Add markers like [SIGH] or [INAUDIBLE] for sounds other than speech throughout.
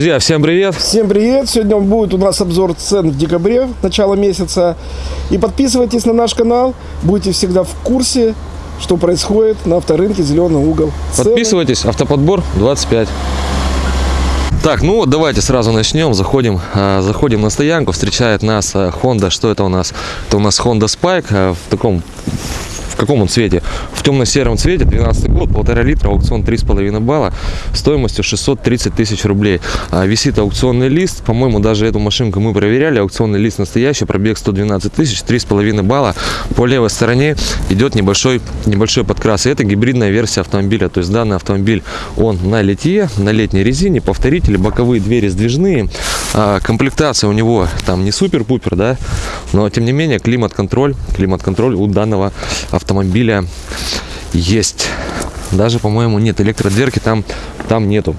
Друзья, всем привет! Всем привет! Сегодня будет у нас обзор цен в декабре, начало месяца. И подписывайтесь на наш канал, будете всегда в курсе, что происходит на авторынке «Зеленый угол». Цены. Подписывайтесь, автоподбор 25. Так, ну вот давайте сразу начнем. Заходим, а, заходим на стоянку. Встречает нас а, Honda. Что это у нас? Это у нас Honda Spike а, в таком в каком он цвете? В темно-сером цвете, 12 год, полтора литра, аукцион 3,5 балла, стоимостью 630 тысяч рублей. А, висит аукционный лист, по-моему, даже эту машинку мы проверяли, аукционный лист настоящий, пробег 112 тысяч, 3,5 балла. По левой стороне идет небольшой, небольшой подкрас. И это гибридная версия автомобиля, то есть данный автомобиль, он на литье, на летней резине, повторители, боковые двери сдвижные. А, комплектация у него там не супер-пупер, да, но тем не менее климат-контроль, климат-контроль у данного автомобиля есть. Даже, по-моему, нет электродверки, там, там нету.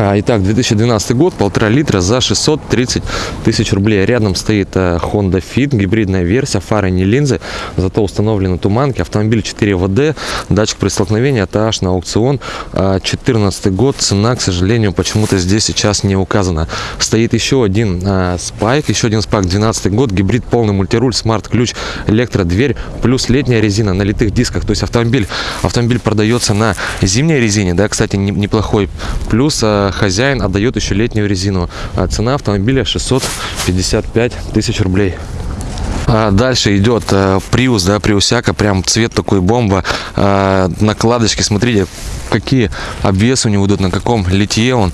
А, итак, 2012 год, полтора литра за 630 тысяч рублей. Рядом стоит э, Honda Fit, гибридная версия, фары не линзы, зато установлены туманки. Автомобиль 4 ВД, датчик при столкновении, это аж на аукцион. 2014 а, год, цена, к сожалению, почему-то здесь сейчас не указана. Стоит еще один спайк, еще один спайк, 12 год, гибрид полный мультируль, смарт-ключ, электродверь, плюс летняя резина на литых дисках. То есть автомобиль, автомобиль продается на зимней резине, да, кстати, неплохой. Плюс а, хозяин отдает еще летнюю резину. А цена автомобиля 655 тысяч рублей. А дальше идет э, Prius, да, Приусяка, прям цвет такой бомба. Э, накладочки, смотрите, какие обвесы у него идут, на каком литье он.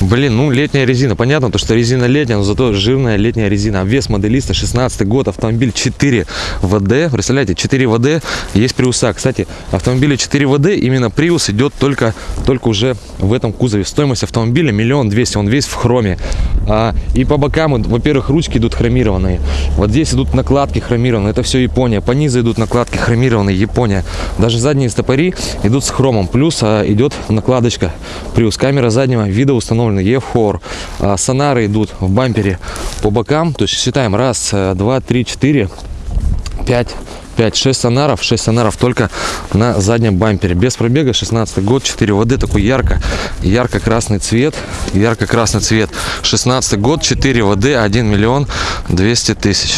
Блин, ну летняя резина. Понятно, то, что резина летняя, но зато жирная летняя резина. Обвес моделиста 16 год, автомобиль 4 ВД. Представляете, 4 ВД есть Приуса. Кстати, автомобиля 4 ВД, именно Приус идет только, только уже в этом кузове. Стоимость автомобиля миллион двести, он весь в хроме. А, и по бокам, во-первых, ручки идут хромированные. Вот здесь идут накладки накладки хромированные, это все Япония. По низу идут накладки хромированные, Япония. Даже задние стопори идут с хромом. Плюс а, идет накладочка. Плюс камера заднего вида установлена EF4. А, сонары идут в бампере по бокам. То есть считаем раз, э, два, три, четыре, пять 5-6 сонаров 6 сонаров только на заднем бампере без пробега 16 год 4 ВД такой ярко ярко красный цвет ярко красный цвет 16 год 4 ВД 1 миллион 200 тысяч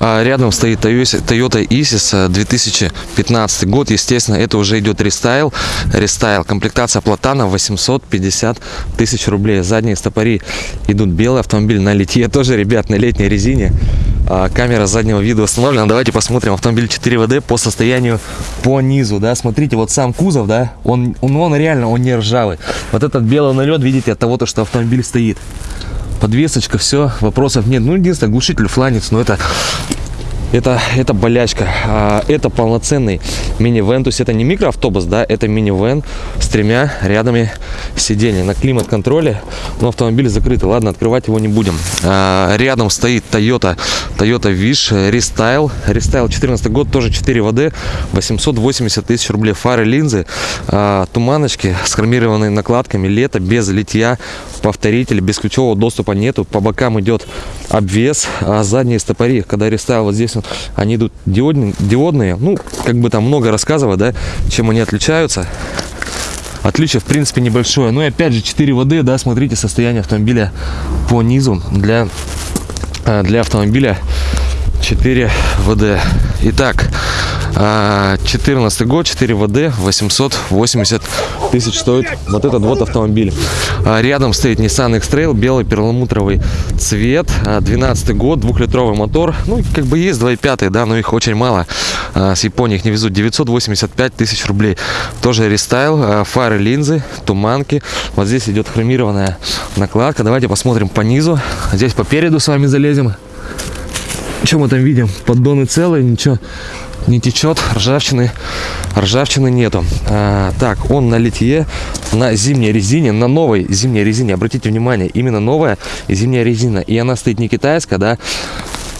рядом стоит Toyota Isis 2015 э, год. Естественно, это уже идет рестайл. Рестайл. Комплектация Platana 850 тысяч рублей. Задние стопори идут белый автомобиль на литье. Тоже, ребят, на летней резине. А, камера заднего вида установлена. Давайте посмотрим автомобиль 4WD по состоянию по низу. Да, смотрите, вот сам кузов, да, он, он, он реально, он не ржавый. Вот этот белый налет, видите, от того, что автомобиль стоит подвесочка, все, вопросов нет. Ну, единственное, глушитель фланец, но это это, это болячка. А, это полноценный минивэн. То есть это не микроавтобус, да, это минивэн с тремя рядами сидений. На климат-контроле, но автомобиль закрытый. Ладно, открывать его не будем. А, рядом стоит Toyota, Toyota Wish Restyle. Restyle 14 год, тоже 4 ВД, 880 тысяч рублей. Фары, линзы, а, туманочки с хромированными накладками. Лето без литья, повторитель, без ключевого доступа нету. По бокам идет обвес, а задние стопори, когда Restyle вот здесь они идут диодные, диодные. Ну, как бы там много рассказывать, да, чем они отличаются. Отличие, в принципе, небольшое. Ну и опять же, 4 воды, да, смотрите состояние автомобиля по низу для, э, для автомобиля 4 ВД. Итак, 14 а, год, 4 ВД, 880 тысяч стоит вот этот вот автомобиль. А, рядом стоит Nissan X-Trail, белый перламутровый цвет, 12 а, год, двухлитровый мотор. Ну, как бы есть 2.5, да, но их очень мало. С Японии их не везут. 985 тысяч рублей. Тоже рестайл, фары, линзы, туманки. Вот здесь идет хромированная накладка. Давайте посмотрим по низу. Здесь по переду с вами залезем. Что мы там видим? Поддоны целые, ничего не течет, ржавчины, ржавчины нету. А, так, он на литье, на зимней резине, на новой зимней резине. Обратите внимание, именно новая зимняя резина. И она стоит не китайская, да,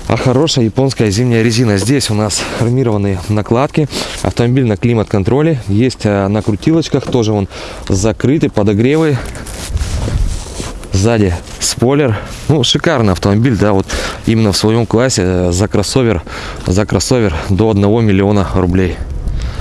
а хорошая японская зимняя резина. Здесь у нас хромированные накладки. Автомобиль на климат-контроле. Есть а, на крутилочках, тоже он закрытый, подогревы сзади спойлер ну шикарный автомобиль да вот именно в своем классе э, за кроссовер за кроссовер до 1 миллиона рублей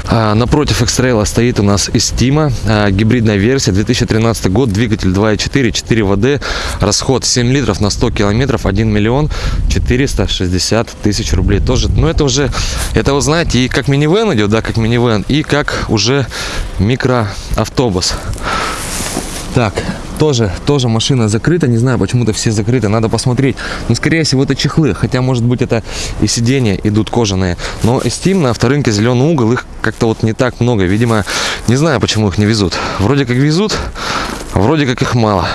А, напротив X-Trail стоит у нас Estima, а, гибридная версия, 2013 год, двигатель 2.4, 4 ВД, расход 7 литров на 100 километров, 1 миллион 460 тысяч рублей. Тоже, ну это уже, это вы знаете, и как минивэн идет, да, как минивэн, и как уже микроавтобус. Так, тоже, тоже машина закрыта, не знаю, почему-то все закрыты, надо посмотреть. Ну, скорее всего, это чехлы, хотя, может быть, это и сиденья идут кожаные. Но Steam на авторынке зеленый угол, их как-то вот не так много. Видимо, не знаю, почему их не везут. Вроде как везут, а вроде как их мало.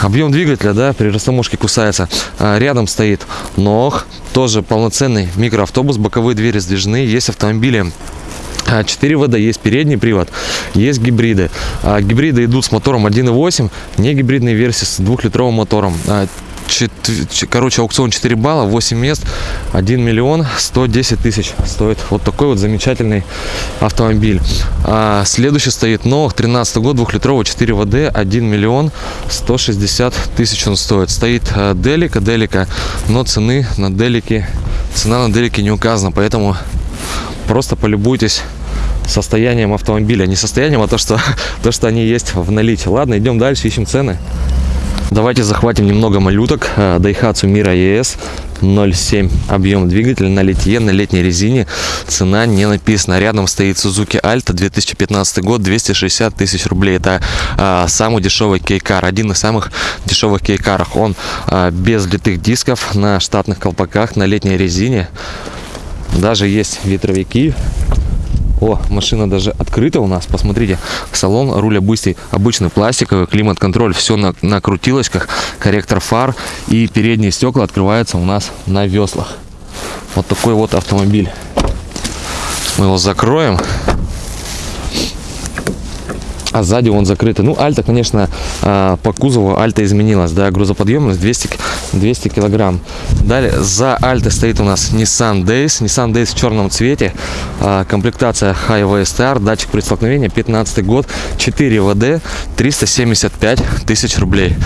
Объем двигателя, да, при растаможке кусается. А, рядом стоит ног, тоже полноценный микроавтобус, боковые двери сдвижны. Есть автомобили 4 ВД, есть передний привод, есть гибриды. А, гибриды идут с мотором 1.8, не гибридные версии с двухлитровым мотором. А, короче, аукцион 4 балла, 8 мест, 1 миллион 110 тысяч стоит вот такой вот замечательный автомобиль. А, следующий стоит Новых, 13 год, двухлитровый 4 ВД, 1 миллион 160 тысяч он стоит. Стоит а, Делика, Делика, но цены на Делике, цена на Делике не указана, поэтому просто полюбуйтесь состоянием автомобиля. Не состоянием, а то, что, [LAUGHS] то, что они есть в наличии. Ладно, идем дальше, ищем цены. Давайте захватим немного малюток. Э, Daihatsu Mira ES 0,7 объем двигателя на литье, на летней резине. Цена не написана. Рядом стоит Suzuki Alta 2015 год, 260 тысяч рублей. Это а, самый дешевый кейкар, один из самых дешевых кейкаров. Он а, без литых дисков, на штатных колпаках, на летней резине. Даже есть ветровики. О, машина даже открыта у нас. Посмотрите, салон, руль обычный, обычный пластиковый, климат-контроль, все на, на крутилочках, корректор фар и передние стекла открываются у нас на веслах. Вот такой вот автомобиль. Мы его закроем. А сзади он закрытый. Ну, Альта, конечно, а, по кузову Альта изменилась. Да, грузоподъемность 200, к- 200 килограмм. Далее, за Альтой стоит у нас Nissan Days. Nissan Days в черном цвете. А, Комплектация Highway Star. Датчик при столкновении. 15 год. 4 ВД. 375 тысяч рублей.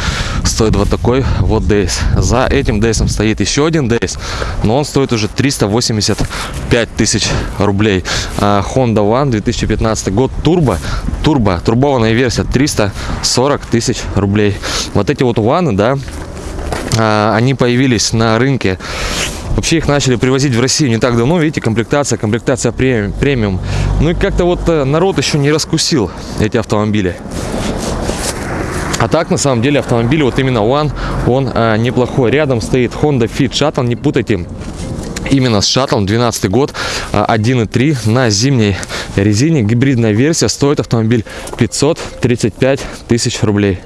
Стоит вот такой вот Days. За этим Days стоит еще один Days. Но он стоит уже 385 тысяч рублей. А, Honda One 2015 год. Турбо. Турбо. Турбованная версия 340 тысяч рублей. Вот эти вот ваны, да, они появились на рынке. Вообще их начали привозить в Россию не так давно, видите, комплектация, комплектация премиум. Ну и как-то вот э, народ еще не раскусил эти автомобили. А так, на самом деле, автомобиль, вот именно One, он а, неплохой. Рядом стоит Honda Fit Shuttle, не путайте. Именно с шаттлом, 12 год, а, 1.3 на зимней резине. Гибридная версия, стоит автомобиль 535 тысяч рублей.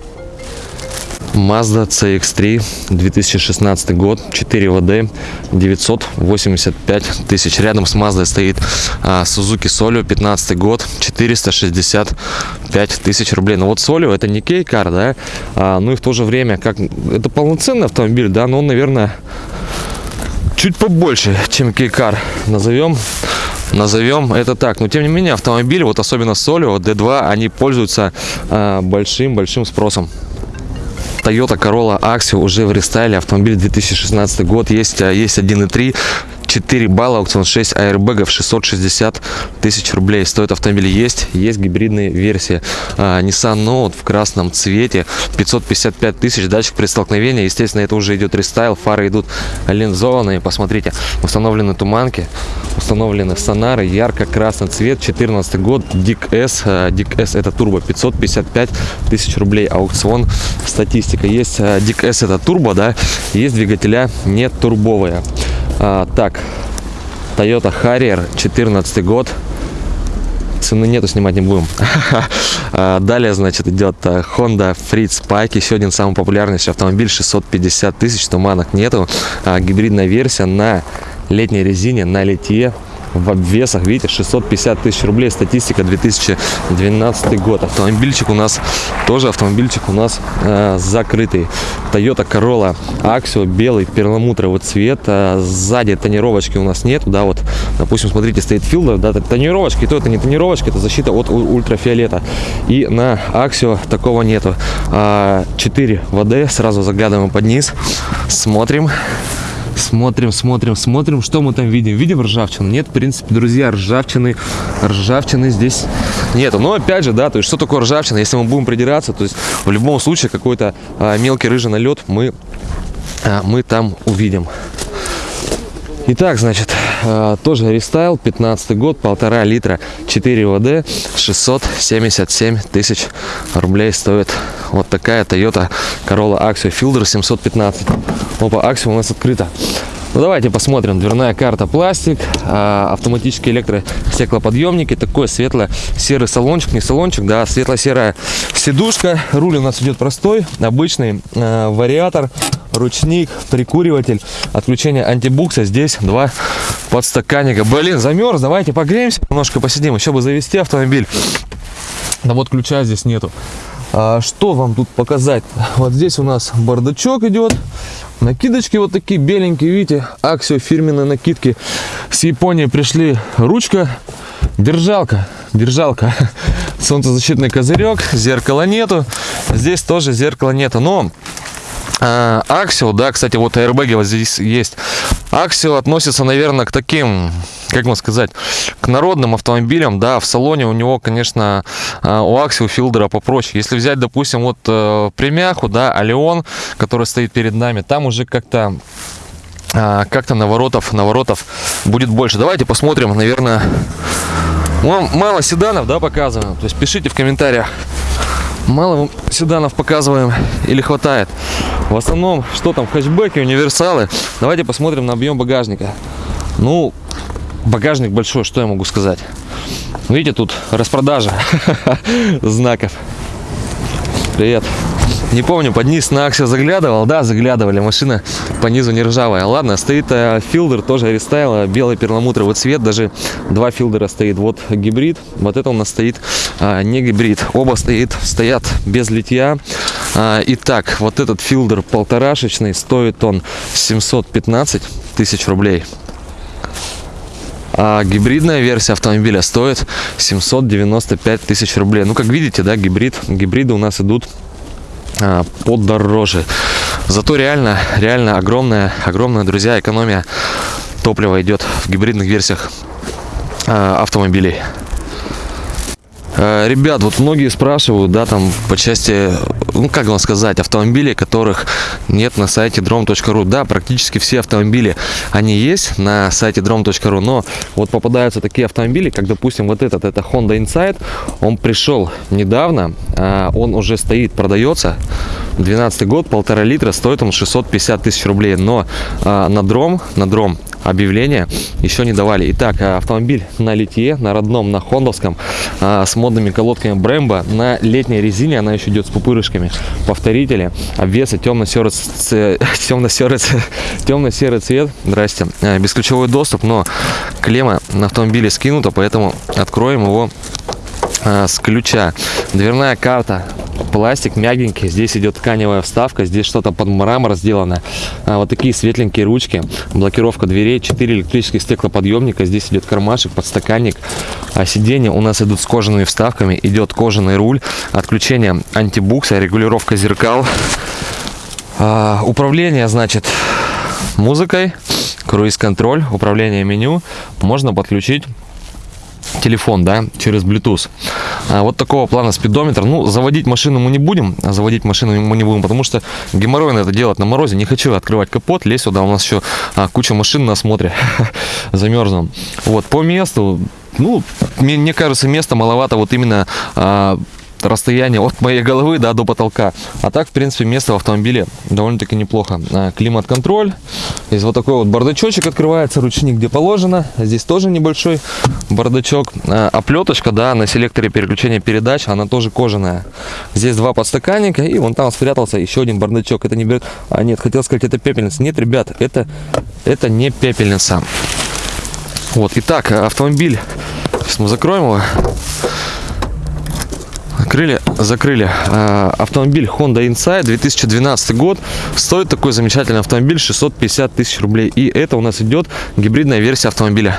Mazda CX-3 2016 год 4 ВД 985 тысяч рядом с Mazda стоит а, Suzuki Solio 15 год 465 тысяч рублей но вот Solio это не кейкар да а, ну и в то же время как это полноценный автомобиль да но он наверное чуть побольше чем кейкар назовем назовем это так. Но тем не менее автомобиль, вот особенно Solio, D2, они пользуются большим-большим спросом. Toyota Corolla Axio уже в рестайле, автомобиль 2016 год, есть, а, есть 1.3, 4 балла, аукцион 6 аэрбэгов, 660 тысяч рублей стоит автомобиль. Есть, есть гибридные версии. А, Nissan Note в красном цвете, 555 тысяч, датчик при столкновении. Естественно, это уже идет рестайл, фары идут линзованные. Посмотрите, установлены туманки, установлены сонары, ярко-красный цвет, 14 год, Дик S, а, Дик S это турбо, 555 тысяч рублей, аукцион, статистика. Есть а, Дик S это турбо, да, есть двигателя не турбовые. А, так, Toyota Harrier, 14 год. Цены нету, снимать не будем. [LAUGHS] А, Далее, значит, идет а, Honda Freed Spike, еще один самый популярный автомобиль, 650 тысяч, туманок нету. А, Гибридная версия на летней резине, на литье, в обвесах, видите, 650 тысяч рублей, статистика 2012 год. Автомобильчик у нас, тоже автомобильчик у нас э, закрытый. Toyota Corolla Axio, белый перламутровый цвет. А, сзади тонировочки у нас нет, да, вот, допустим, смотрите, стоит филдер, да, тонировочки, то это не тонировочка, это защита от ультрафиолета. И на Axio такого нету. 4 ВД, сразу заглядываем под низ, смотрим. Смотрим, смотрим, смотрим, что мы там видим. Видим ржавчину? Нет, в принципе, друзья, ржавчины, ржавчины здесь нету. Но опять же, да, то есть что такое ржавчина? Если мы будем придираться, то есть в любом случае какой-то а, мелкий рыжий налет мы, а, мы там увидим. Итак, значит, э, тоже рестайл, 15 год, полтора литра, 4 ВД, 677 тысяч рублей стоит вот такая Toyota Corolla Axio Fielder 715. Опа, Axio у нас открыта. Ну давайте посмотрим. Дверная карта пластик, а, автоматические электростеклоподъемники, такой светло-серый салончик, не салончик, да, светло-серая сидушка. Руль у нас идет простой, обычный а, вариатор, ручник, прикуриватель, отключение антибукса. Здесь два подстаканника. Блин, замерз, давайте погреемся, немножко посидим, еще бы завести автомобиль. Да вот ключа здесь нету. А, что вам тут показать? Вот здесь у нас бардачок идет. Накидочки вот такие беленькие, видите, Аксио фирменные накидки. С Японии пришли ручка, держалка, держалка, [LAUGHS] солнцезащитный козырек, зеркала нету. Здесь тоже зеркала нету, но Аксио, да, кстати, вот аэрбэги вот здесь есть. Аксио относится, наверное, к таким, как можно сказать, к народным автомобилям, да, в салоне у него, конечно, а, у Аксио Филдера попроще. Если взять, допустим, вот э, премяху, да, Алион, который стоит перед нами, там уже как-то а, как-то наворотов, наворотов будет больше. Давайте посмотрим, наверное, мало седанов, да, показываем. То есть пишите в комментариях, мало седанов показываем или хватает. В основном, что там, хэтчбеки, универсалы. Давайте посмотрим на объем багажника. Ну, багажник большой, что я могу сказать. Видите, тут распродажа [LAUGHS] знаков. Привет. Не помню, под низ на Axio заглядывал. Да, заглядывали. Машина по низу не ржавая. Ладно, стоит э, Fielder, тоже рестайл. Белый перламутровый цвет. Даже два Fielder а стоит. Вот гибрид. Вот это у нас стоит не гибрид. Оба стоит, стоят без литья. А, итак, вот этот Fielder полторашечный. Стоит он 715 тысяч рублей. А гибридная версия автомобиля стоит 795 тысяч рублей. Ну, как видите, да, гибрид, гибриды у нас идут а, подороже. Зато реально, реально огромная, огромная, друзья, экономия топлива идет в гибридных версиях а, автомобилей. А, ребят, вот многие спрашивают, да, там по части, ну как вам сказать, автомобилей, которых нет на сайте drom.ru. Да, практически все автомобили, они есть на сайте drom.ru, но вот попадаются такие автомобили, как, допустим, вот этот, это Honda Insight, он пришел недавно, он уже стоит, продается, 12 год, полтора литра, стоит он 650 тысяч рублей, но на дром, на дром объявления еще не давали. Итак, автомобиль на литье, на родном, на хондовском, с модными колодками Brembo, на летней резине, она еще идет с пупырышками, повторители, обвесы темно-серый [LAUGHS] темно-серый темно-серый цвет, здрасте, бесключевой доступ, но клемма на автомобиле скинута, поэтому откроем его с ключа. Дверная карта пластик мягенький, здесь идет тканевая вставка, здесь что-то под мрамор сделано. А, вот такие светленькие ручки, блокировка дверей, 4 электрических стеклоподъемника, здесь идет кармашек, подстаканник. А сиденья у нас идут с кожаными вставками, идет кожаный руль, отключение антибукса, регулировка зеркал. А, управление, значит, музыкой, круиз-контроль, управление меню можно подключить телефон, да, через Bluetooth. А, вот такого плана спидометр. Ну, заводить машину мы не будем, а заводить машину мы не будем, потому что геморройно это делать на морозе. Не хочу открывать капот, лезть сюда, у нас еще а, куча машин на осмотре, [LAUGHS] замерзнем. Вот, по месту, ну, мне, мне кажется, места маловато вот именно расстояние от моей головы да, до потолка. А так, в принципе, место в автомобиле довольно-таки неплохо. А, климат-контроль. Здесь вот такой вот бардачочек открывается, ручник где положено. Здесь тоже небольшой бардачок. А, оплеточка, да, на селекторе переключения передач, она тоже кожаная. Здесь два подстаканника, и вон там спрятался еще один бардачок. Это не берет... А, нет, хотел сказать, это пепельница. Нет, ребят, это, это не пепельница. Вот, итак, автомобиль. Сейчас мы закроем его. Закрыли, закрыли. А, автомобиль Honda Insight 2012 год. Стоит такой замечательный автомобиль 650 тысяч рублей. И это у нас идет гибридная версия автомобиля.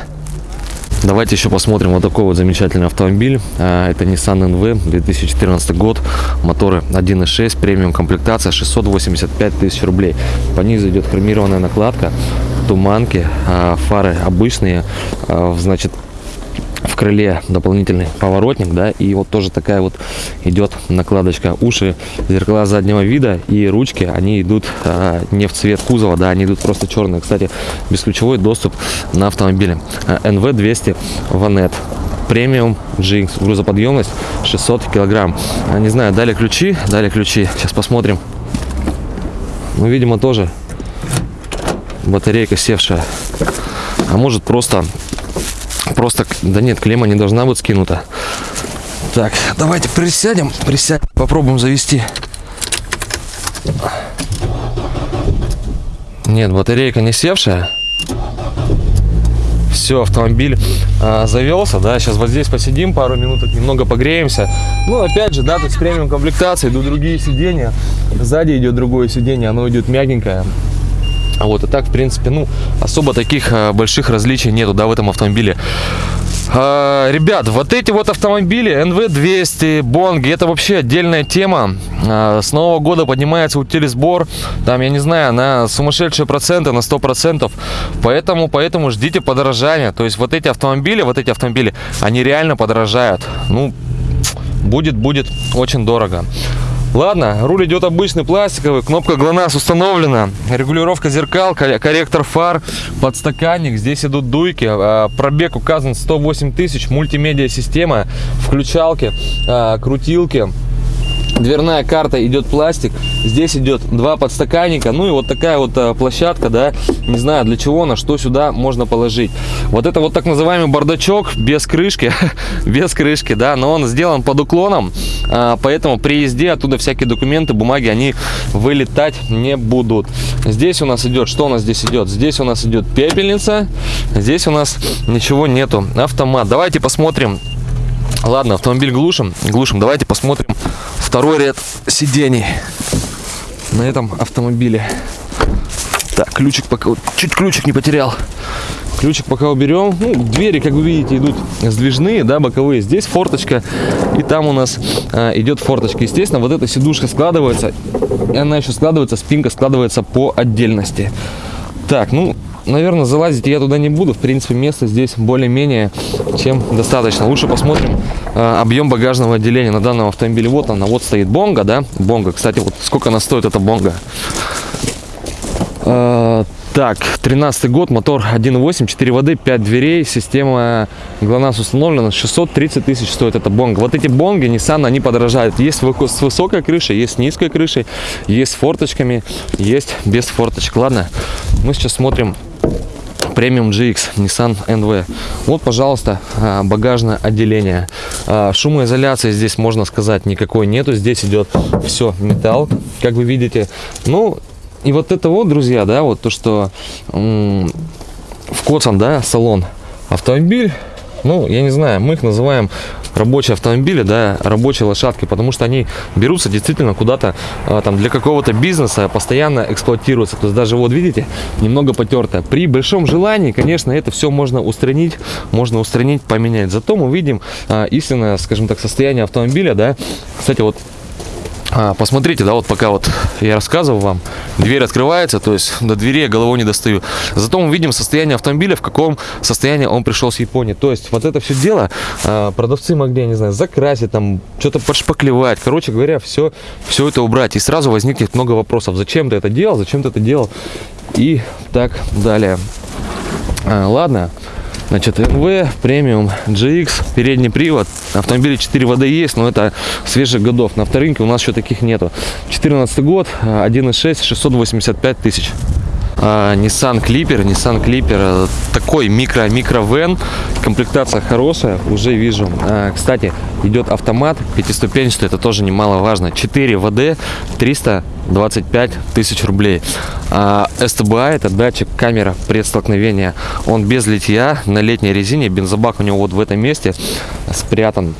Давайте еще посмотрим вот такой вот замечательный автомобиль. А, Это Nissan NV 2014 год. Моторы 1.6, премиум комплектация, 685 тысяч рублей. По низу идет хромированная накладка, туманки, а, фары обычные, значит, в крыле дополнительный поворотник, да, и вот тоже такая вот идет накладочка. Уши, зеркала заднего вида и ручки, они идут а, не в цвет кузова, да, они идут просто черные. Кстати, бесключевой доступ на автомобиле. А, NV200 Vanet. Премиум GX, грузоподъемность 600 килограмм. А, Не знаю, дали ключи, дали ключи. Сейчас посмотрим. Ну, видимо, тоже батарейка севшая. А может просто Просто, да нет, клемма не должна быть скинута. Так, давайте присядем, присядем, попробуем завести. Нет, батарейка не севшая. Все, автомобиль а, завелся, да, сейчас вот здесь посидим пару минут, немного погреемся. Ну, опять же, да, тут с премиум комплектацией идут другие сиденья. Сзади идет другое сиденье, оно идет мягенькое. А вот и так, в принципе, ну, особо таких а, больших различий нету, да, в этом автомобиле. А, ребят, вот эти вот автомобили NV200, Бонги, это вообще отдельная тема. А, с Нового года поднимается утилизбор, там, я не знаю, на сумасшедшие проценты, на 100%. Поэтому, поэтому ждите подорожания. То есть вот эти автомобили, вот эти автомобили, они реально подорожают. Ну, будет, будет очень дорого. Ладно, руль идет обычный пластиковый, кнопка ГЛОНАСС установлена, регулировка зеркал, кор- корректор фар, подстаканник, здесь идут дуйки, а, пробег указан 108 тысяч, мультимедиа система, включалки, а, крутилки. Дверная карта идет пластик, здесь идет два подстаканника, ну и вот такая вот а, площадка, да, не знаю для чего она, что сюда можно положить. Вот это вот так называемый бардачок без крышки, [LAUGHS] без крышки, да, но он сделан под уклоном, а, поэтому при езде оттуда всякие документы, бумаги, они вылетать не будут. Здесь у нас идет, что у нас здесь идет? Здесь у нас идет пепельница, здесь у нас ничего нету, автомат. Давайте посмотрим. Ладно, автомобиль глушим, глушим. Давайте посмотрим второй ряд сидений на этом автомобиле. Так, ключик пока, чуть ключик не потерял. Ключик пока уберем. Ну, двери, как вы видите, идут сдвижные, да, боковые. Здесь форточка, и там у нас а, идет форточка. Естественно, вот эта сидушка складывается, и она еще складывается, спинка складывается по отдельности. Так, ну, наверное, залазить я туда не буду. В принципе, места здесь более-менее чем достаточно. Лучше посмотрим а, объем багажного отделения на данном автомобиле. Вот она, вот стоит бонга, да, бонга. Кстати, вот сколько она стоит, эта бонга. Так, 13 год, мотор 1.8, 4 воды, 5 дверей, система ГЛОНАСС установлена, 630 тысяч стоит эта бонга. Вот эти бонги Nissan, они подорожают. Есть с высокой крышей, есть с низкой крышей, есть с форточками, есть без форточек. Ладно, мы сейчас смотрим премиум GX Nissan NV. Вот, пожалуйста, а, багажное отделение. А, Шумоизоляции здесь, можно сказать, никакой нету. Здесь идет все металл, как вы видите. Ну, и вот это вот, друзья, да, вот то, что м, вкоцан, да, салон. Автомобиль, ну, я не знаю, мы их называем рабочие автомобили, да, рабочие лошадки, потому что они берутся действительно куда-то а, там для какого-то бизнеса, постоянно эксплуатируются. То есть даже вот видите, немного потертое. При большом желании, конечно, это все можно устранить, можно устранить, поменять. Зато мы видим а, истинное, скажем так, состояние автомобиля, да. Кстати, вот а, посмотрите, да, вот пока вот я рассказывал вам, дверь открывается, то есть до двери я головой не достаю. Зато мы видим состояние автомобиля, в каком состоянии он пришел с Японии. То есть вот это все дело а, продавцы могли, я не знаю, закрасить, там, что-то подшпаклевать. Короче говоря, все, все это убрать. И сразу возникнет много вопросов. Зачем ты это делал, зачем ты это делал и так далее. А, ладно. Значит, MV, премиум, GX, передний привод. Автомобили 4 воды есть, но это свежих годов. На авторынке у нас еще таких нету. 14 год, а, 1.6, 685 тысяч. А, Nissan Clipper, Nissan Clipper, э, такой микро микро вен, комплектация хорошая, уже вижу. А, Кстати, идет автомат пятиступенчатый, это тоже немаловажно. 4 ВД, 325 тысяч рублей. А, STBI это датчик камера предстолкновения, он без литья на летней резине, бензобак у него вот в этом месте спрятан.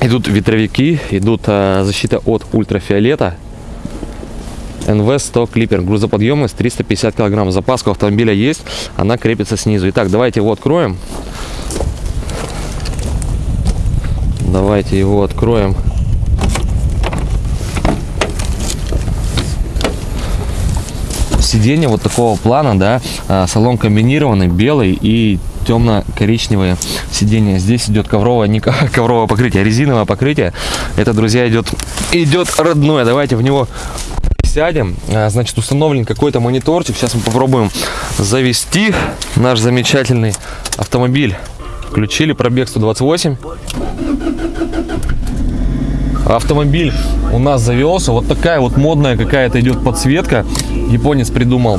Идут ветровики, идут а, защита от ультрафиолета, NV100 клипер, грузоподъемность 350 килограмм. Запаска автомобиля есть, она крепится снизу. Итак, давайте его откроем. Давайте его откроем. Сиденье вот такого плана, да, а, салон комбинированный, белый и темно-коричневые сиденья. Здесь идет ковровое, не ко- [LAUGHS] ковровое покрытие, а резиновое покрытие. Это, друзья, идет, идет родное. Давайте в него сядем. А, Значит, установлен какой-то мониторчик. Сейчас мы попробуем завести наш замечательный автомобиль. Включили пробег 128. Автомобиль у нас завелся. Вот такая вот модная какая-то идет подсветка. Японец придумал.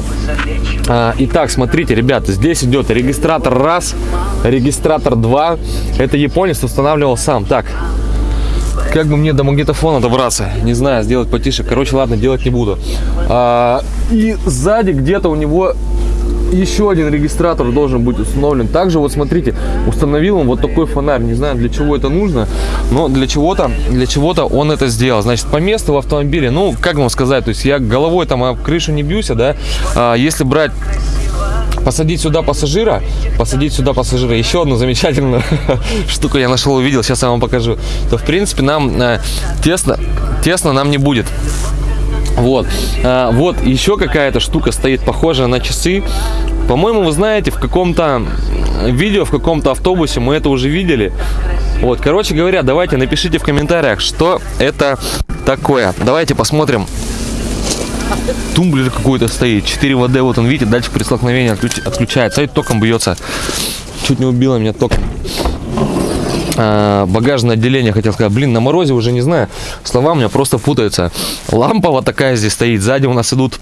А, итак, смотрите, ребята, здесь идет регистратор раз, регистратор два. Это японец устанавливал сам. Так, как бы мне до магнитофона добраться? Не знаю, сделать потише. Короче, ладно, делать не буду. А, и сзади где-то у него еще один регистратор должен быть установлен. Также вот смотрите, установил он вот такой фонарь. Не знаю, для чего это нужно, но для чего-то, для чего-то он это сделал. Значит, по месту в автомобиле, ну, как вам сказать, то есть я головой там об крышу не бьюсь, да. А, если брать посадить сюда пассажира, посадить сюда пассажира, еще одну замечательную [LAUGHS] штуку я нашел, увидел, сейчас я вам покажу, то в принципе нам э, тесно, тесно нам не будет. Вот, А, вот еще какая-то штука стоит, похожая на часы. По-моему, вы знаете, в каком-то видео, в каком-то автобусе мы это уже видели. Вот, короче говоря, давайте напишите в комментариях, что это такое. Давайте посмотрим. Тумблер какой-то стоит, 4 ВД, вот он, видите, датчик при столкновении отключ- отключается, и током бьется. Чуть не убило меня током. А, багажное отделение, хотел сказать, блин, на морозе уже не знаю, слова у меня просто путаются. Лампа вот такая здесь стоит, сзади у нас идут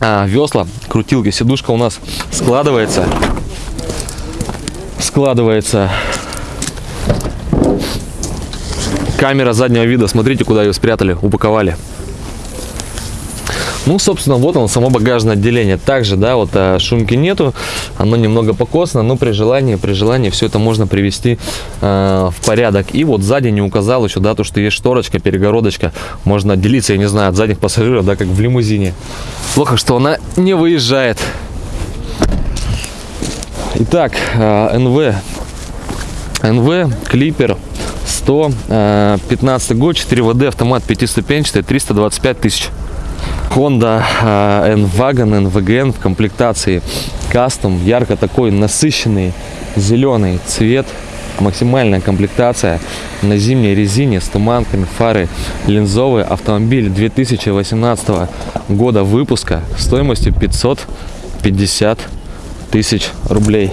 а, весла, крутилки, сидушка у нас складывается. Складывается камера заднего вида, смотрите, куда ее спрятали, упаковали. Ну, собственно, вот он, само багажное отделение. Также, да, вот а, шумки нету, оно немного покосано, но при желании, при желании все это можно привести э, в порядок. И вот сзади не указал еще, да, то, что есть шторочка, перегородочка, можно отделиться, я не знаю, от задних пассажиров, да, как в лимузине. Плохо, что она не выезжает. Итак, э, НВ, НВ, клипер, 100, э, 15 год, 4 ВД, автомат пятиступенчатый, 325 тысяч. Honda э, N-Wagon, NVGN в комплектации кастом, ярко такой насыщенный зеленый цвет, максимальная комплектация на зимней резине с туманками, фары линзовые, автомобиль 2018 года выпуска стоимостью 550 тысяч рублей.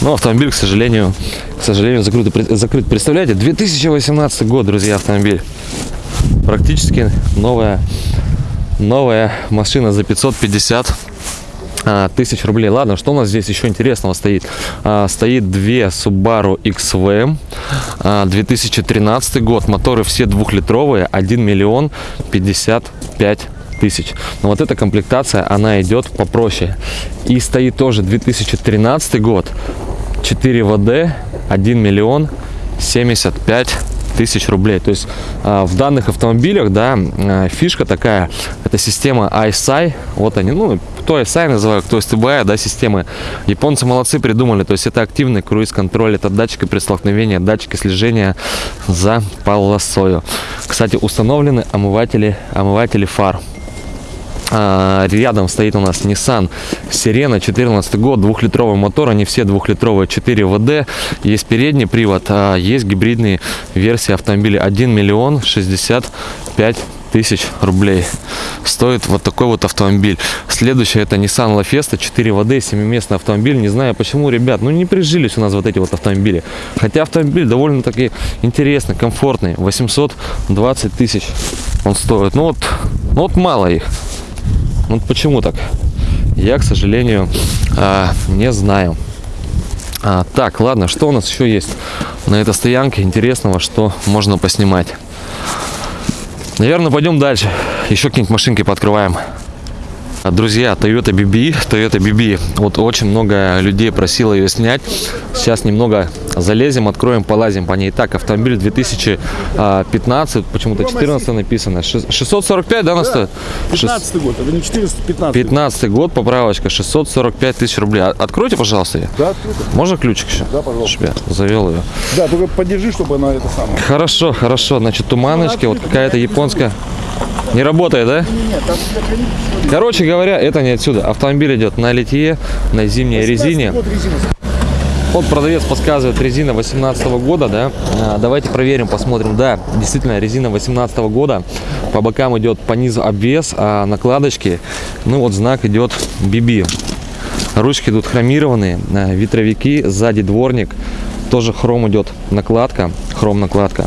Но автомобиль, к сожалению, к сожалению, закрыт. закрыт. Представляете, 2018 год, друзья, автомобиль. Практически новая новая машина за 550 а, тысяч рублей. Ладно, что у нас здесь еще интересного стоит? А, стоит две Subaru XV, а, 2013 год, моторы все двухлитровые, 1 миллион 55 тысяч. Но вот эта комплектация, она идет попроще. И стоит тоже 2013 год, 4 ВД, 1 миллион 75 тысяч рублей. То есть а, в данных автомобилях, да, а, фишка такая, это система ISI, вот они, ну, кто ISI называют, кто STBI, да, системы. Японцы молодцы придумали, то есть это активный круиз-контроль, это датчики при столкновении, датчики слежения за полосою. Кстати, установлены омыватели, омыватели фар. А, Рядом стоит у нас Nissan Sirena 14 год, двухлитровый мотор, они все двухлитровые, 4 ВД, есть передний привод, а есть гибридные версии автомобиля. 1 миллион 65 тысяч рублей стоит вот такой вот автомобиль. Следующий это Nissan La Fiesta 4 ВД 7-местный автомобиль. Не знаю почему ребят ну не прижились у нас вот эти вот автомобили. Хотя автомобиль довольно таки интересный комфортный 820 тысяч он стоит. Ну вот ну вот мало их ну почему так? Я, к сожалению, а, не знаю. А, так, ладно, что у нас еще есть на этой стоянке интересного, что можно поснимать? Наверное, пойдем дальше. Еще какие-нибудь машинки пооткрываем. А, Друзья, Toyota BB, Toyota BB. Вот очень много людей просило ее снять. Сейчас немного залезем, откроем, полазим по ней. Так, автомобиль 2015, почему-то 14 написано. Ши- 645, да, она стоит? Шест- 15 год, это не 415. 15 год, поправочка, 645 тысяч рублей. А- Откройте, пожалуйста, ее. Да, открыто. Можно ключик еще? Да, пожалуйста. Чтоб я завел ее. Да, только подержи, чтобы она это самое. Хорошо, хорошо. Значит, туманочки, вот какая-то японская. Не работает, да? Нет, Короче говоря, это не отсюда. Автомобиль идет на литье, на зимней резине. Вот продавец подсказывает резина 18 года, да. А, давайте проверим, посмотрим. Да, действительно, резина 18 года. По бокам идет по низу обвес, а накладочки, ну вот знак идет BB. Ручки идут хромированные, а, ветровики, сзади дворник. Тоже хром идет накладка, хром накладка.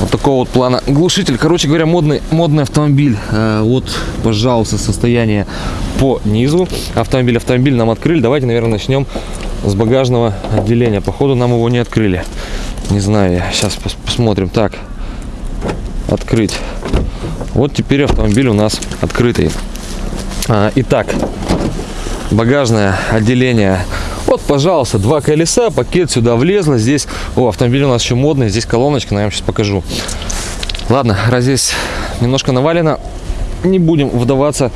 Вот такого вот плана глушитель. Короче говоря, модный, модный автомобиль. Э, вот, пожалуйста, состояние по низу. Автомобиль, автомобиль нам открыли. Давайте, наверное, начнем с багажного отделения. Походу, нам его не открыли. Не знаю я. Сейчас пос- посмотрим. Так, открыть. Вот теперь автомобиль у нас открытый. А, итак, багажное отделение. Вот, пожалуйста, два колеса, пакет сюда влезло. Здесь, о, автомобиль у нас еще модный, здесь колоночка, вам сейчас покажу. Ладно, раз здесь немножко навалено, не будем вдаваться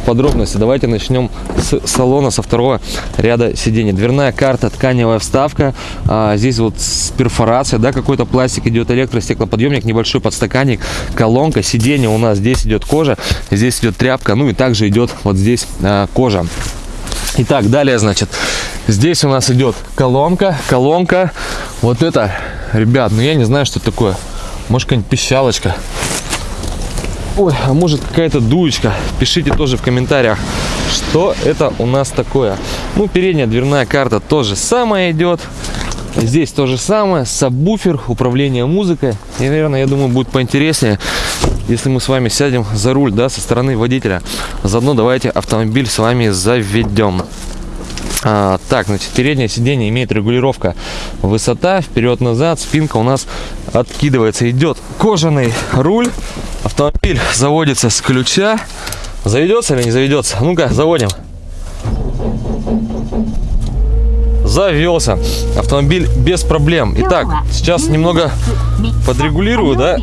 в подробности. Давайте начнем с салона, со второго ряда сидений. Дверная карта, тканевая вставка. А, здесь вот с перфорацией, да, какой-то пластик идет, электростеклоподъемник, небольшой подстаканник, колонка, сиденье у нас здесь идет кожа, здесь идет тряпка, ну и также идет вот здесь а, кожа. Итак, далее, значит, здесь у нас идет колонка, колонка. Вот это, ребят, ну я не знаю, что это такое. Может, какая-нибудь пищалочка. Ой, а может какая-то дуечка. Пишите тоже в комментариях, что это у нас такое. Ну, передняя дверная карта тоже самое идет. Здесь то же самое, сабвуфер, управление музыкой. И, наверное, я думаю, будет поинтереснее, если мы с вами сядем за руль, да, со стороны водителя. Заодно давайте автомобиль с вами заведем. А, так, значит, переднее сиденье имеет регулировка высота, вперед-назад, спинка у нас откидывается. Идет кожаный руль, автомобиль заводится с ключа. Заведется или не заведется? Ну-ка, заводим. Завелся. Автомобиль без проблем. Итак, сейчас немного подрегулирую, да?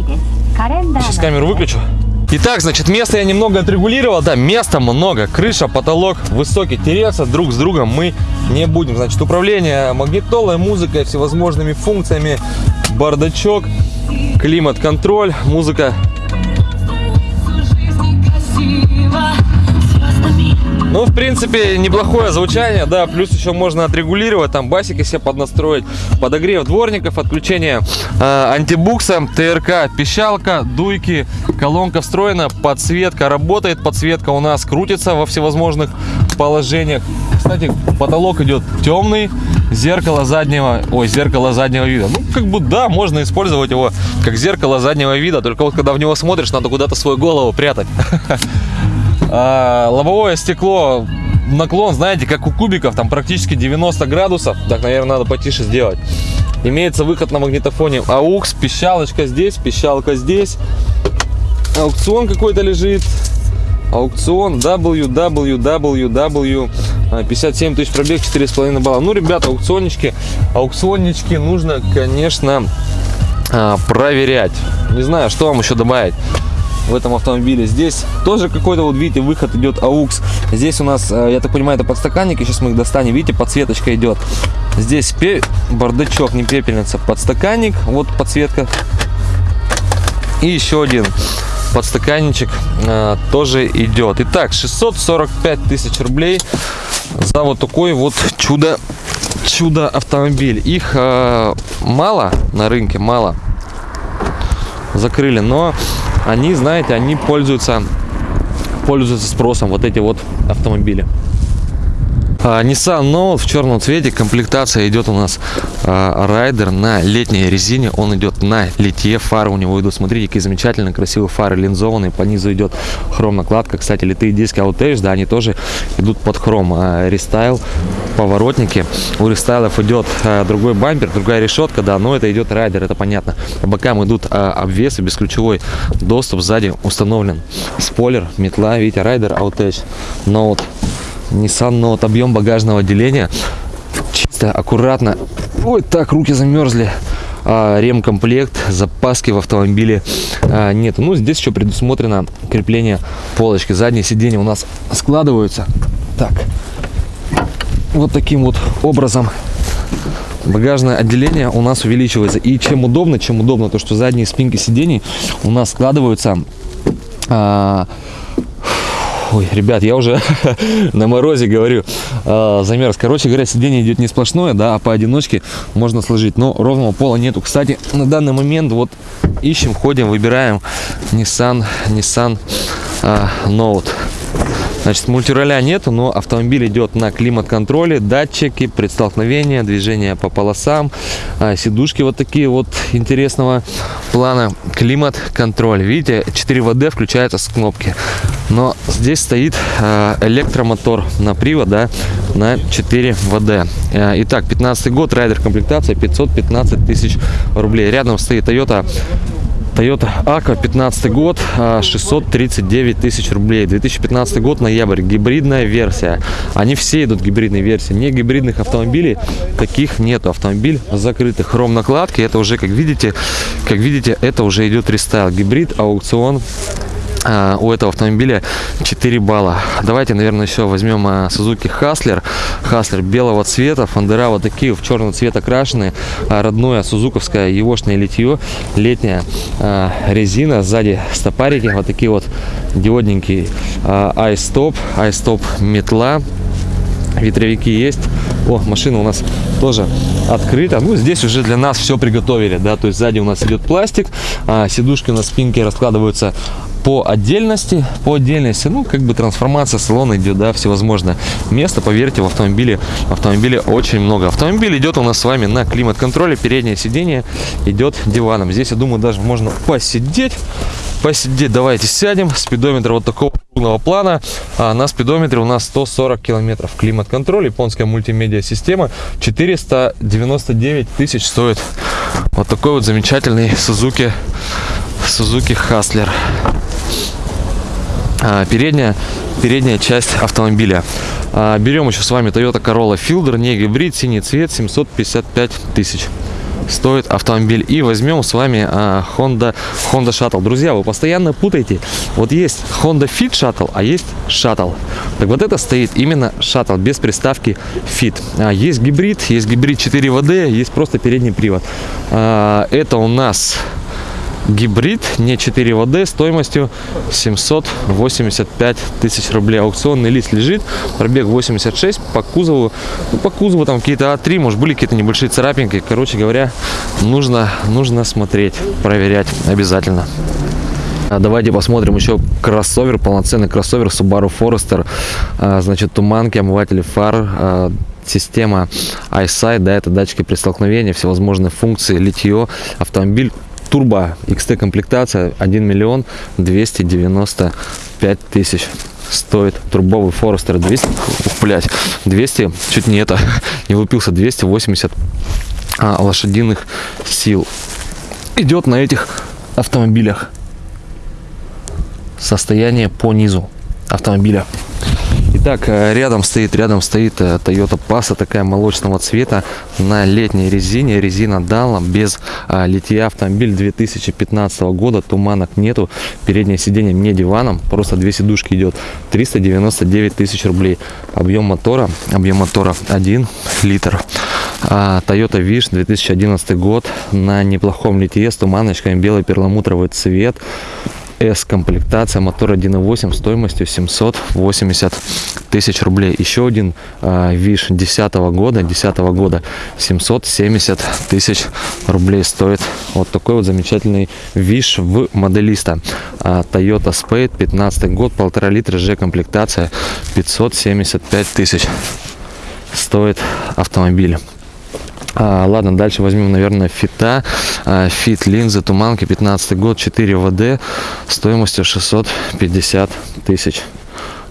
Сейчас камеру выключу. Итак, значит, место я немного отрегулировал. Да, места много. Крыша, потолок высокий. Тереться друг с другом мы не будем. Значит, управление магнитолой, музыкой, всевозможными функциями. Бардачок, климат-контроль, музыка. Ну, в принципе, неплохое звучание, да, плюс еще можно отрегулировать, там басики себе поднастроить, подогрев дворников, отключение э, антибукса, ТРК, пищалка, дуйки, колонка встроена, подсветка работает, подсветка у нас крутится во всевозможных положениях. Кстати, потолок идет темный, зеркало заднего, ой, зеркало заднего вида. Ну, как бы, да, можно использовать его как зеркало заднего вида, только вот когда в него смотришь, надо куда-то свою голову прятать. [LAUGHS] А, лобовое стекло наклон, знаете, как у кубиков, там практически 90 градусов. Так, наверное, надо потише сделать. Имеется выход на магнитофоне AUX, пищалочка здесь, пищалка здесь. Аукцион какой-то лежит. Аукцион www 57 тысяч пробег 4,5 балла. Ну, ребята, аукционнички, аукционнички нужно, конечно, а, проверять. Не знаю, что вам еще добавить в этом автомобиле. Здесь тоже какой-то, вот видите, выход идет AUX. Здесь у нас, э, я так понимаю, это подстаканники. Сейчас мы их достанем. Видите, подсветочка идет. Здесь пе- бардачок, не пепельница, подстаканник. Вот подсветка. И еще один подстаканничек э, тоже идет. Итак, 645 тысяч рублей за вот такой вот чудо чудо автомобиль. Их э, мало на рынке, мало закрыли, но они, знаете, они пользуются, пользуются спросом, вот эти вот автомобили. А, Nissan Note в черном цвете. Комплектация идет у нас а, Rider на летней резине. Он идет на литье. Фары у него идут. Смотрите, какие замечательно красивые фары линзованные. По низу идет хром накладка. Кстати, литые диски Outage, да, они тоже идут под хром. А, рестайл, поворотники. У рестайлов идет а, другой бампер, другая решетка, да, но это идет Rider, это понятно. По бокам идут обвесы, бесключевой доступ. Сзади установлен спойлер, метла, видите, райдер Outage Note. Nissan Note, объем багажного отделения. Чисто, аккуратно. Ой, так, руки замерзли. А, ремкомплект, запаски в автомобиле а, нет. Ну, здесь еще предусмотрено крепление полочки. Задние сиденья у нас складываются. Так, вот таким вот образом багажное отделение у нас увеличивается. И чем удобно, чем удобно, то что задние спинки сидений у нас складываются а, Ой, ребят, я уже [LAUGHS] на морозе говорю, э, замерз. Короче говоря, сиденье идет не сплошное, да, а поодиночке можно сложить. Но ровного пола нету. Кстати, на данный момент вот ищем, ходим, выбираем Nissan, Nissan э, Note. Значит, мультироля нету, но автомобиль идет на климат-контроле, датчики, предстолкновения, движение по полосам, а, сидушки вот такие вот интересного плана, климат-контроль. Видите, 4 ВД включается с кнопки. Но здесь стоит а, электромотор на привод, да, на 4 ВД. А, Итак, 15 год, райдер комплектация 515 тысяч рублей. Рядом стоит Toyota Toyota Aqua 15 год, а, 639 тысяч рублей. 2015 год, ноябрь, гибридная версия. Они все идут гибридные версии. Не гибридных автомобилей таких нету. Автомобиль закрытый. Хром накладки, это уже, как видите, как видите, это уже идет рестайл. Гибрид, аукцион, а, у этого автомобиля 4 балла. Давайте, наверное, еще возьмем а, Suzuki Hustler. Hustler белого цвета, фондера вот такие в черный цвет окрашенные. А, родное сузуковское егошное литье, летняя а, резина, сзади стопарики, вот такие вот диодненькие. А, iStop, iStop метла, ветровики есть. О, машина у нас тоже открыта. Ну, здесь уже для нас все приготовили, да, то есть сзади у нас идет пластик, а, сидушки у нас спинки раскладываются по отдельности, по отдельности, ну, как бы трансформация салона идет, да, всевозможное. Места, поверьте, в автомобиле, в автомобиле очень много. Автомобиль идет у нас с вами на климат-контроле, переднее сиденье идет диваном. Здесь, я думаю, даже можно посидеть, посидеть. Давайте сядем. Спидометр вот такого крупного плана. А на спидометре у нас 140 километров. Климат-контроль, японская мультимедиа система. 499 тысяч стоит вот такой вот замечательный Suzuki, Suzuki Hustler. А, передняя, передняя часть автомобиля. А, берем еще с вами Toyota Corolla Fielder, не гибрид, синий цвет, 755 тысяч стоит автомобиль. И возьмем с вами а, Honda, Honda Shuttle. Друзья, вы постоянно путаете. Вот есть Honda Fit Shuttle, а есть Shuttle. Так вот это стоит именно Shuttle, без приставки Fit. Есть гибрид, есть гибрид 4 ВД, есть просто передний привод. Это у нас гибрид, не 4 ВД, стоимостью 785 тысяч рублей. Аукционный лист лежит, пробег 86, по кузову, ну, по кузову там какие-то А3, может были какие-то небольшие царапинки. Короче говоря, нужно, нужно смотреть, проверять обязательно. А Давайте посмотрим еще кроссовер, полноценный кроссовер Subaru Forester. А, Значит, туманки, омыватели фар, а, система iSight, да, это датчики при столкновении, всевозможные функции, литье, автомобиль турбо XT комплектация 1 миллион 295 тысяч. Стоит турбовый Forester 200 ух, блядь, 200 чуть не это [LAUGHS] не лупился 280 а, лошадиных сил. Идет на этих автомобилях. Состояние по низу автомобиля. Итак, э, рядом стоит, рядом стоит э, Toyota Passa, такая молочного цвета на летней резине, резина Dalla, без а, литья, автомобиль 2015 года, туманок нету, переднее сиденье не диваном, просто две сидушки идет, 399 тысяч рублей, объем мотора, объем мотора 1 литр. А, Toyota Wish 2011 год на неплохом литье с туманочками, белый перламутровый цвет, S комплектация, мотор 1.8 стоимостью 780 тысяч рублей. Еще один а, Виш 10 года, 10 года 770 тысяч рублей стоит вот такой вот замечательный Wish в Modellista. А, Toyota Spade 15 год, полтора литра G комплектация 575 тысяч. стоит автомобиль. А, ладно, дальше возьмем, наверное, Fit а. А, Fit линзы, туманки, 15 год, 4 ВД, стоимостью 650 тысяч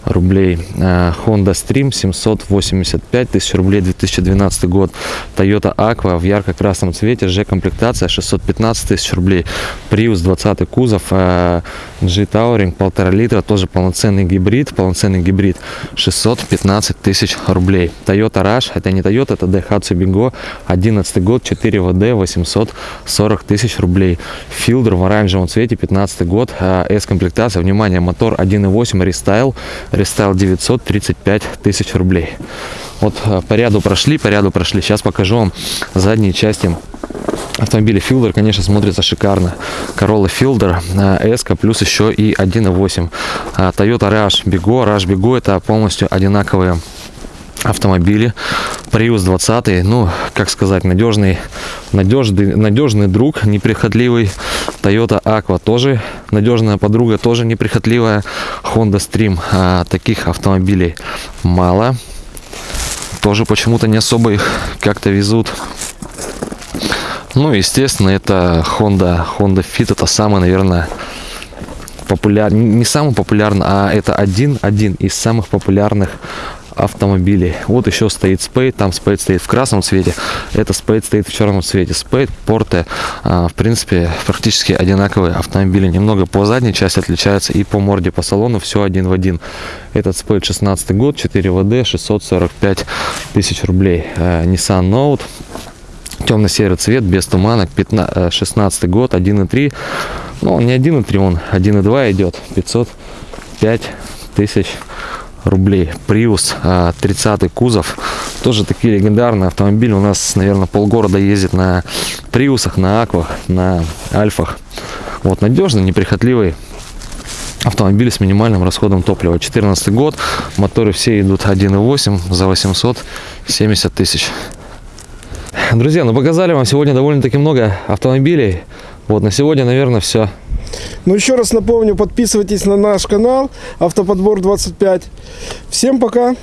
рублей. А, Honda Stream 785 тысяч рублей, 2012 год. Toyota Aqua в ярко-красном цвете, G-комплектация 615 тысяч рублей. Prius 20 кузов, а, G-Touring, полтора литра, тоже полноценный гибрид, полноценный гибрид 615 тысяч рублей. Toyota Rush, это не Toyota, это Daihatsu Bigo, 11 год, 4 ВД, 840 тысяч рублей. Fielder в оранжевом цвете, 15 год, а, S-комплектация, внимание, мотор 1.8 рестайл, рестайл 935 тысяч рублей. Вот э, по ряду прошли, по ряду прошли. Сейчас покажу вам задние части автомобиля Fielder, конечно, смотрится шикарно. Corolla Fielder, S, плюс еще и 1.8. А, Toyota Rush Bigo. Rush Bigo это полностью одинаковые автомобили. Prius 20, ну, как сказать, надежный, надежный, надежный друг, неприхотливый. Toyota Aqua тоже надежная подруга, тоже неприхотливая. Honda Stream, а, таких автомобилей мало. Тоже почему-то не особо их как-то везут. Ну, естественно, это Honda, Honda Fit, это самый, наверное, популярный, не самый популярный, а это один, один из самых популярных автомобилей. Вот еще стоит Spade, там Spade стоит в красном цвете, это Spade стоит в черном цвете. Spade, Porte, а, в принципе, практически одинаковые автомобили. Немного по задней части отличаются и по морде, по салону все один в один. Этот Spade 16 год, 4 ВД, 645 тысяч рублей. А, Nissan Note, темно-серый цвет, без туманок, 15, 16 год, 1.3. Ну, он не 1.3, он 1.2 идет, 505 тысяч рублей. Prius а, 30 кузов. Тоже такие легендарные автомобили. У нас, наверное, полгорода ездит на Приусах, на Аквах, на Альфах. Вот, надежный, неприхотливый автомобиль с минимальным расходом топлива. 14 год, моторы все идут 1.8 за 870 тысяч. Друзья, ну показали вам сегодня довольно-таки много автомобилей. Вот на сегодня, наверное, все. Ну, еще раз напомню, подписывайтесь на наш канал Автоподбор 25. Всем пока!